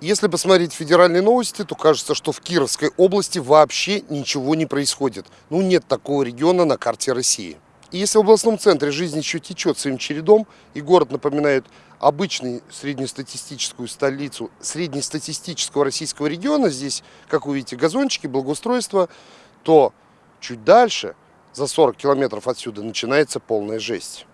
Если посмотреть федеральные новости, то кажется, что в Кировской области вообще ничего не происходит. Ну, нет такого региона на карте России. И если в областном центре жизнь еще течет своим чередом, и город напоминает обычную среднестатистическую столицу среднестатистического российского региона, здесь, как вы видите, газончики, благоустройство, то чуть дальше, за 40 километров отсюда, начинается полная жесть.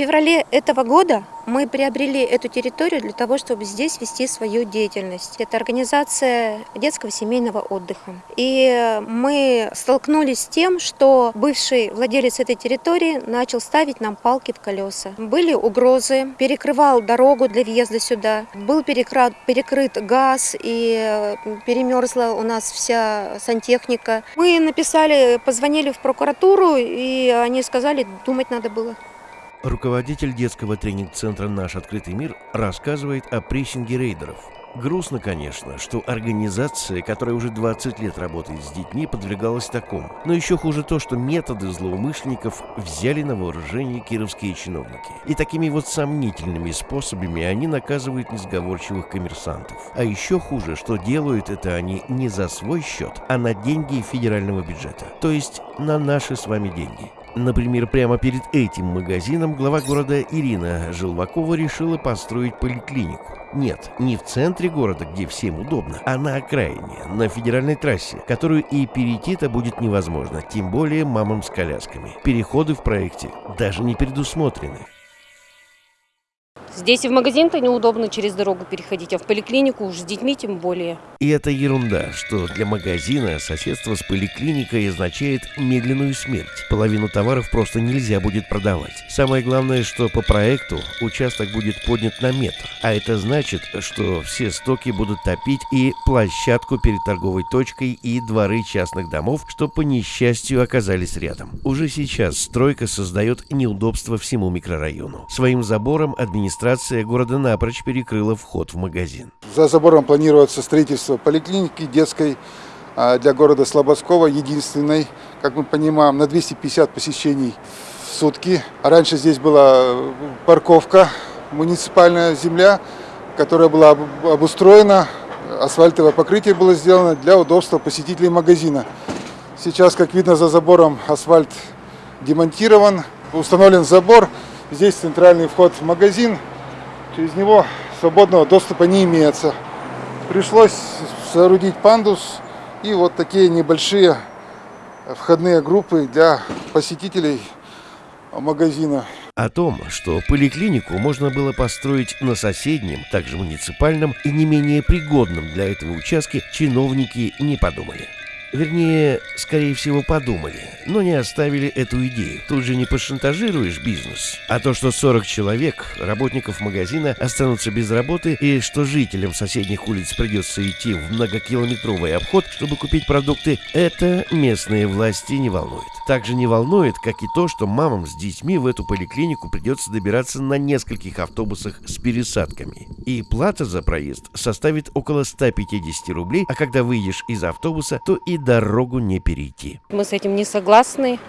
Феврале этого года мы приобрели эту территорию для того, чтобы здесь вести свою деятельность. Это организация детского семейного отдыха. И мы столкнулись с тем, что бывший владелец этой территории начал ставить нам палки в колеса. Были угрозы, перекрывал дорогу для въезда сюда, был перекрыт, перекрыт газ и перемерзла у нас вся сантехника. Мы написали, позвонили в прокуратуру, и они сказали, думать надо было. Руководитель детского тренинг-центра «Наш открытый мир» рассказывает о прессинге рейдеров. Грустно, конечно, что организация, которая уже 20 лет работает с детьми, подвергалась такому. Но еще хуже то, что методы злоумышленников взяли на вооружение кировские чиновники. И такими вот сомнительными способами они наказывают несговорчивых коммерсантов. А еще хуже, что делают это они не за свой счет, а на деньги федерального бюджета. То есть на наши с вами деньги. Например, прямо перед этим магазином глава города Ирина Желвакова решила построить поликлинику. Нет, не в центре города, где всем удобно, а на окраине, на федеральной трассе, которую и перейти-то будет невозможно, тем более мамам с колясками. Переходы в проекте даже не предусмотрены. Здесь и в магазин-то неудобно через дорогу переходить, а в поликлинику уж с детьми тем более. И это ерунда, что для магазина соседство с поликлиникой означает медленную смерть. Половину товаров просто нельзя будет продавать. Самое главное, что по проекту участок будет поднят на метр. А это значит, что все стоки будут топить и площадку перед торговой точкой, и дворы частных домов, что по несчастью оказались рядом. Уже сейчас стройка создает неудобства всему микрорайону. Своим забором администрация администрация города напрочь перекрыла вход в магазин. За забором планируется строительство поликлиники детской а, для города Слободского, единственной, как мы понимаем, на 250 посещений в сутки. Раньше здесь была парковка, муниципальная земля, которая была обустроена, асфальтовое покрытие было сделано для удобства посетителей магазина. Сейчас, как видно, за забором асфальт демонтирован, установлен забор, здесь центральный вход в магазин, Через него свободного доступа не имеется. Пришлось соорудить пандус и вот такие небольшие входные группы для посетителей магазина. О том, что поликлинику можно было построить на соседнем, также муниципальном и не менее пригодном для этого участке, чиновники не подумали. Вернее, скорее всего, подумали, но не оставили эту идею. Тут же не пошантажируешь бизнес. А то, что 40 человек, работников магазина, останутся без работы, и что жителям соседних улиц придется идти в многокилометровый обход, чтобы купить продукты, это местные власти не волнует. Также не волнует, как и то, что мамам с детьми в эту поликлинику придется добираться на нескольких автобусах с пересадками. И плата за проезд составит около 150 рублей, а когда выйдешь из автобуса, то и дорогу не перейти. Мы с этим не согласны,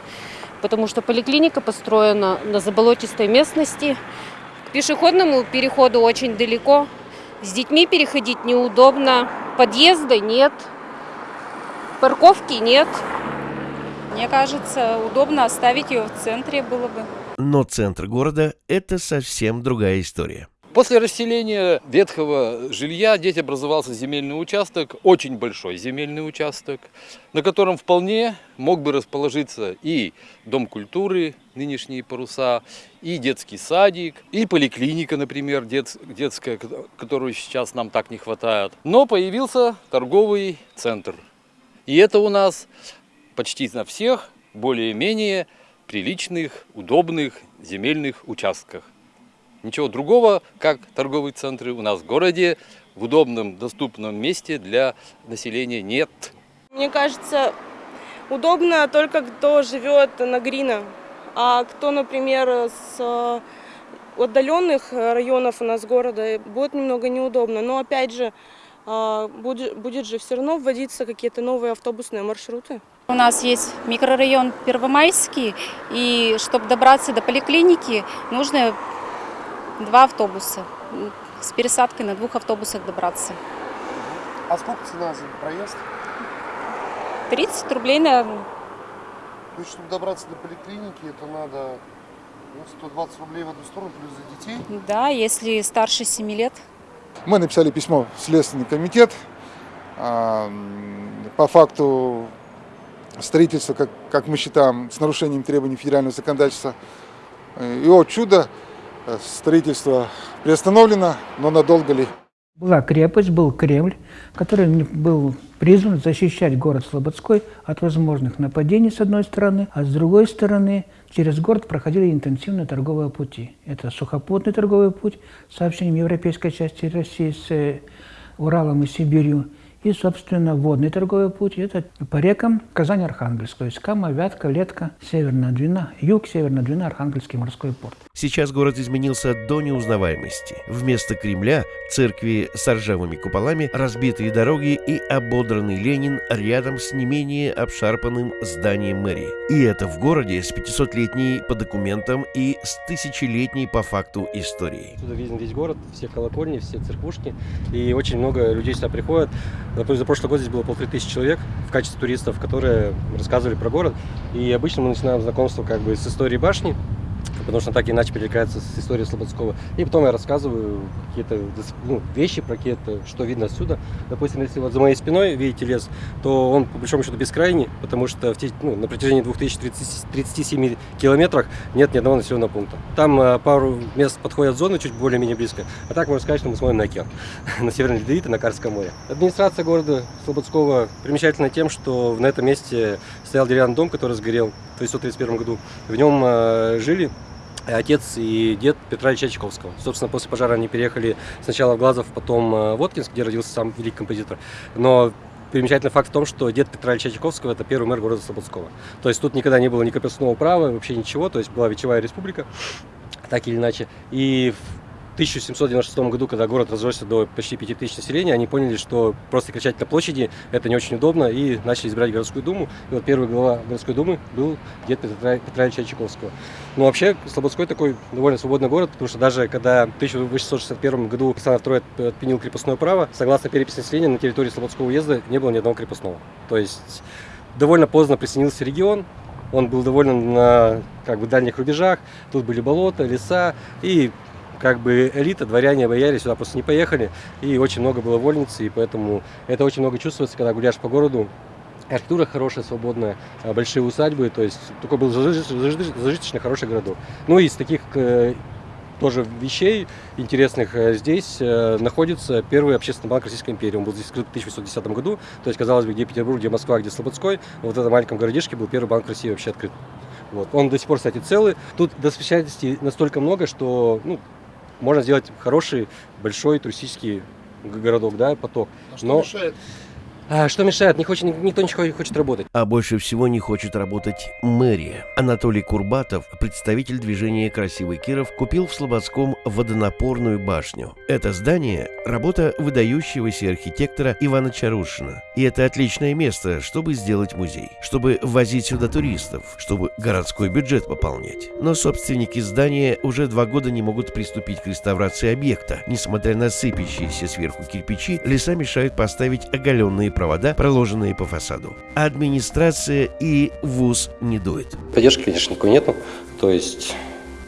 потому что поликлиника построена на заболотистой местности. К пешеходному переходу очень далеко. С детьми переходить неудобно. Подъезда нет. Парковки нет. Мне кажется, удобно оставить ее в центре было бы. Но центр города – это совсем другая история. После расселения ветхого жилья здесь образовался земельный участок, очень большой земельный участок, на котором вполне мог бы расположиться и Дом культуры, нынешние паруса, и детский садик, и поликлиника, например, дет, детская, которую сейчас нам так не хватает. Но появился торговый центр. И это у нас почти на всех более-менее приличных, удобных земельных участках. Ничего другого, как торговые центры у нас в городе в удобном, доступном месте для населения нет. Мне кажется, удобно только кто живет на Грина, а кто, например, с э, отдаленных районов у нас города, будет немного неудобно. Но опять же, э, будет, будет же все равно вводиться какие-то новые автобусные маршруты. У нас есть микрорайон Первомайский, и чтобы добраться до поликлиники, нужно два автобуса. С пересадкой на двух автобусах добраться. А сколько цена за проезд? 30 рублей на То есть, чтобы добраться до поликлиники, это надо ну, 120 рублей в одну сторону, плюс за детей. Да, если старше 7 лет. Мы написали письмо в Следственный комитет а, по факту строительства, как, как мы считаем, с нарушением требований федерального законодательства. Э, И, о чудо, э, строительство приостановлено, но надолго ли? Была крепость, был Кремль, который был призван защищать город Слободской от возможных нападений с одной стороны, а с другой стороны через город проходили интенсивные торговые пути. Это сухопутный торговый путь с сообщением европейской части России с э, Уралом и Сибирью, и, собственно, водный торговый путь – это по рекам Казань-Архангельск, то есть Кама, Вятка, Летка, Северная Двина, Юг, Северная Двина, Архангельский морской порт. Сейчас город изменился до неузнаваемости. Вместо Кремля, церкви с ржавыми куполами, разбитые дороги и ободранный Ленин рядом с не менее обшарпанным зданием мэрии. И это в городе с 500-летней по документам и с тысячелетней по факту историей. Сюда виден весь город, все колокольни, все церквушки. И очень много людей сюда приходят. Например, за прошлый год здесь было полторы тысячи человек в качестве туристов, которые рассказывали про город. И обычно мы начинаем знакомство как бы с историей башни, потому что так иначе перекликается с историей Слободского. И потом я рассказываю какие-то ну, вещи про какие-то, что видно отсюда. Допустим, если вот за моей спиной видите лес, то он по большому счету бескрайний, потому что в ну, на протяжении 2037 километрах нет ни одного населенного пункта. Там э, пару мест подходят зоны чуть более-менее близко, а так можно сказать, что мы смотрим на океан, на Северный Ледовит и на Карское море. Администрация города Слободского примечательна тем, что на этом месте стоял деревянный дом, который сгорел в 1931 году. В нем э, жили отец и дед Петра Ильича Чайковского. Собственно, после пожара они переехали сначала в Глазов, потом э, в Воткинск, где родился сам великий композитор. Но примечательный факт в том, что дед Петра Ильича Чайковского – это первый мэр города Слободского. То есть тут никогда не было ни крепостного права, вообще ничего. То есть была Вечевая республика, так или иначе. И 1796 году, когда город разросся до почти 5000 населения, они поняли, что просто кричать на площади – это не очень удобно, и начали избирать городскую думу. И вот первый глава городской думы был дед Петра, Петра Ильича Чайковского. Но вообще Слободской такой довольно свободный город, потому что даже когда в 1861 году Александр II отменил крепостное право, согласно переписи населения, на территории Слободского уезда не было ни одного крепостного. То есть довольно поздно присоединился регион, он был довольно на как бы, дальних рубежах, тут были болота, леса, и как бы элита, дворяне, бояре сюда просто не поехали, и очень много было вольниц, и поэтому это очень много чувствуется, когда гуляешь по городу. Архитектура хорошая, свободная, а, большие усадьбы, то есть такой был зажиточный, хороший городок. Ну и из таких э, тоже вещей интересных э, здесь э, находится первый общественный банк Российской империи. Он был здесь открыт в 1810 году, то есть, казалось бы, где Петербург, где Москва, где Слободской, вот в этом маленьком городишке был первый банк России вообще открыт. Вот. Он до сих пор, кстати, целый. Тут достопримечательностей настолько много, что ну, можно сделать хороший, большой туристический городок, да, поток. Но мешает? А, что мешает? Не хочет, никто не хочет работать. А больше всего не хочет работать мэрия. Анатолий Курбатов, представитель движения «Красивый Киров», купил в Слободском водонапорную башню. Это здание – работа выдающегося архитектора Ивана Чарушина. И это отличное место, чтобы сделать музей, чтобы возить сюда туристов, чтобы городской бюджет пополнять. Но собственники здания уже два года не могут приступить к реставрации объекта. Несмотря на сыпящиеся сверху кирпичи, леса мешают поставить оголенные провода, проложенные по фасаду. Администрация и ВУЗ не дует. Поддержки, конечно, никакой нету. То есть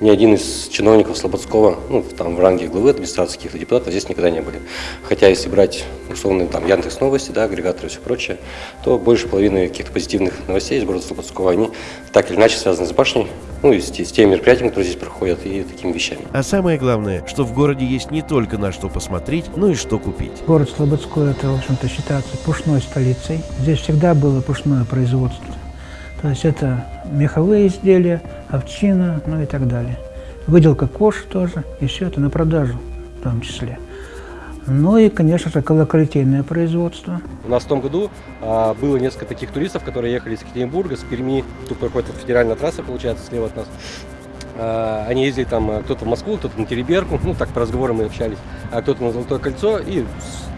ни один из чиновников Слободского, ну, там в ранге главы администрации каких-то депутатов здесь никогда не были. Хотя если брать условно там Яндекс Новости, да, агрегаторы и все прочее, то больше половины каких-то позитивных новостей из города Слободского, они так или иначе связаны с башней, ну и с, с теми мероприятиями, которые здесь проходят, и такими вещами. А самое главное, что в городе есть не только на что посмотреть, но и что купить. Город Слободской – это, в общем-то, считается пушной столицей. Здесь всегда было пушное производство. То есть это меховые изделия, овчина, ну и так далее. Выделка кож тоже, и все это на продажу в том числе. Ну и, конечно же, колоколитейное производство. У нас в том году а, было несколько таких туристов, которые ехали из Екатеринбурга, с Перми. Тут проходит федеральная трасса, получается, слева от нас. А, они ездили там, а, кто-то в Москву, кто-то на Тереберку, ну так по разговорам мы общались, а кто-то на Золотое кольцо и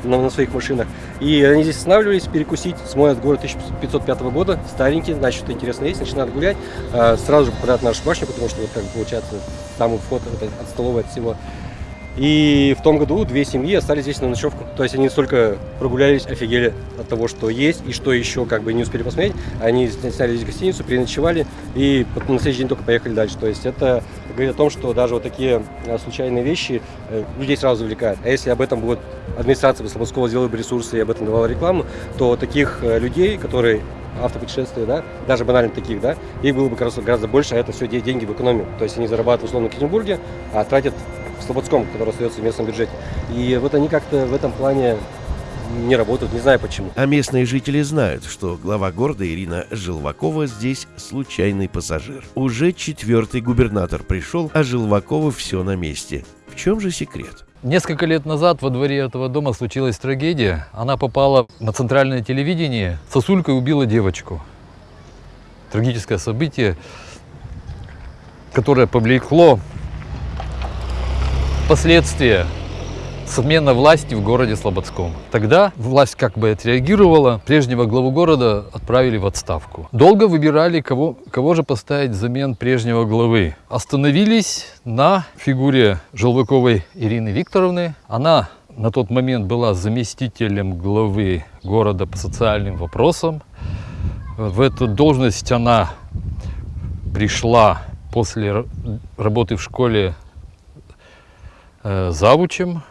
на, на своих машинах. И они здесь останавливались перекусить, смотрят город 1505 года, старенький, значит, что интересно есть, начинают гулять, а, сразу же попадают в нашу башню, потому что вот как получается самый вход от, от столовой от всего. И в том году две семьи остались здесь на ночевку. То есть они столько прогулялись, офигели от того, что есть и что еще как бы не успели посмотреть. Они сняли здесь гостиницу, переночевали и на следующий день только поехали дальше. То есть это говорит о том, что даже вот такие а, случайные вещи э, людей сразу увлекают. А если об этом будет администрация Слободского сделала бы ресурсы и об этом давала рекламу, то таких э, людей, которые автопутешествия, да, даже банально таких, да, их было бы гораздо, гораздо больше, а это все деньги в экономию. То есть они зарабатывают условно в Екатеринбурге, а тратят в Слободском, который остается в местном бюджете. И вот они как-то в этом плане не работают, не знаю почему. А местные жители знают, что глава города Ирина Желвакова здесь случайный пассажир. Уже четвертый губернатор пришел, а Желвакова все на месте. В чем же секрет? Несколько лет назад во дворе этого дома случилась трагедия. Она попала на центральное телевидение. Сосулькой убила девочку. Трагическое событие, которое повлекло последствия смена власти в городе Слободском. Тогда власть как бы отреагировала, прежнего главу города отправили в отставку. Долго выбирали, кого, кого же поставить взамен прежнего главы. Остановились на фигуре Желваковой Ирины Викторовны. Она на тот момент была заместителем главы города по социальным вопросам. В эту должность она пришла после работы в школе Э, завучем,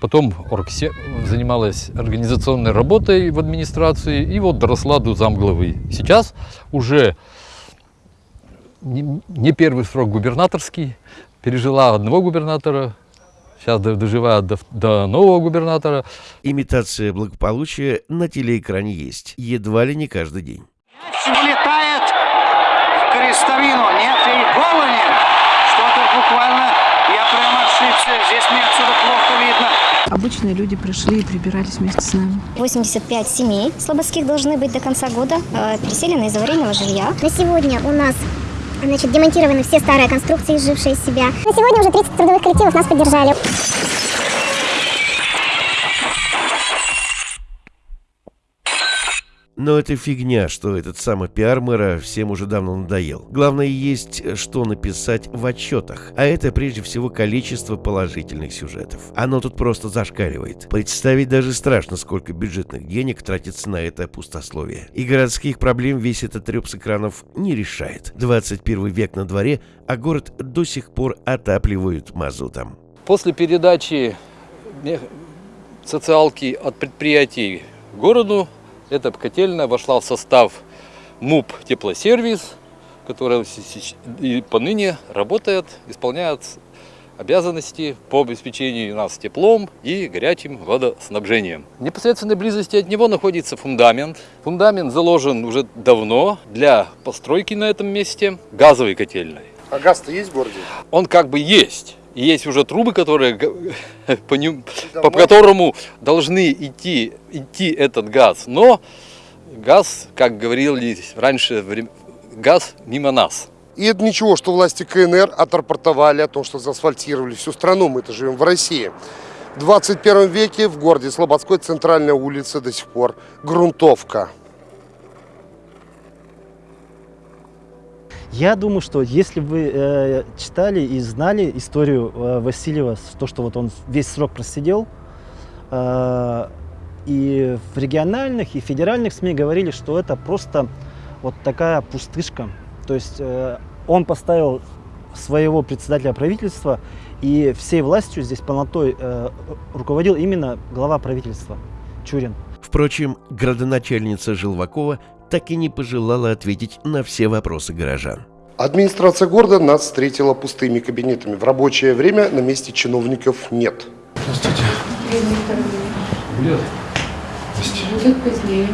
потом оргсе... занималась организационной работой в администрации и вот доросла до замглавы. Сейчас уже не первый срок губернаторский, пережила одного губернатора, сейчас доживает до, до нового губернатора. Имитация благополучия на телеэкране есть, едва ли не каждый день. Улетает в крестовину, нет и гола нет. Что-то буквально ошибся. Здесь мне отсюда плохо видно. Обычные люди пришли и прибирались вместе с нами. 85 семей слободских должны быть до конца года э, переселены из аварийного жилья. На сегодня у нас значит, демонтированы все старые конструкции, изжившие из себя. На сегодня уже 30 трудовых коллективов нас поддержали. Но это фигня, что этот самый пиар мэра всем уже давно надоел. Главное есть, что написать в отчетах. А это прежде всего количество положительных сюжетов. Оно тут просто зашкаливает. Представить даже страшно, сколько бюджетных денег тратится на это пустословие. И городских проблем весь этот треп с экранов не решает. 21 век на дворе, а город до сих пор отапливают мазутом. После передачи социалки от предприятий городу эта котельная вошла в состав МУП «Теплосервис», который и поныне работает, исполняет обязанности по обеспечению нас теплом и горячим водоснабжением. В непосредственной близости от него находится фундамент. Фундамент заложен уже давно для постройки на этом месте газовой котельной. А газ-то есть в городе? Он как бы есть. И есть уже трубы, которые, по, ним, по которому должны идти, идти этот газ. Но газ, как говорили раньше, газ мимо нас. И это ничего, что власти КНР отрапортовали о том, что заасфальтировали всю страну. Мы-то живем в России. В 21 веке в городе Слободской центральная улица до сих пор грунтовка. Я думаю, что если вы э, читали и знали историю э, Васильева, то, что вот он весь срок просидел, э, и в региональных, и федеральных СМИ говорили, что это просто вот такая пустышка. То есть э, он поставил своего председателя правительства, и всей властью здесь полнотой э, руководил именно глава правительства Чурин. Впрочем, градоначальница Желвакова так и не пожелала ответить на все вопросы горожан. Администрация города нас встретила пустыми кабинетами. В рабочее время на месте чиновников нет. Здравствуйте. Будет? Будет позднее.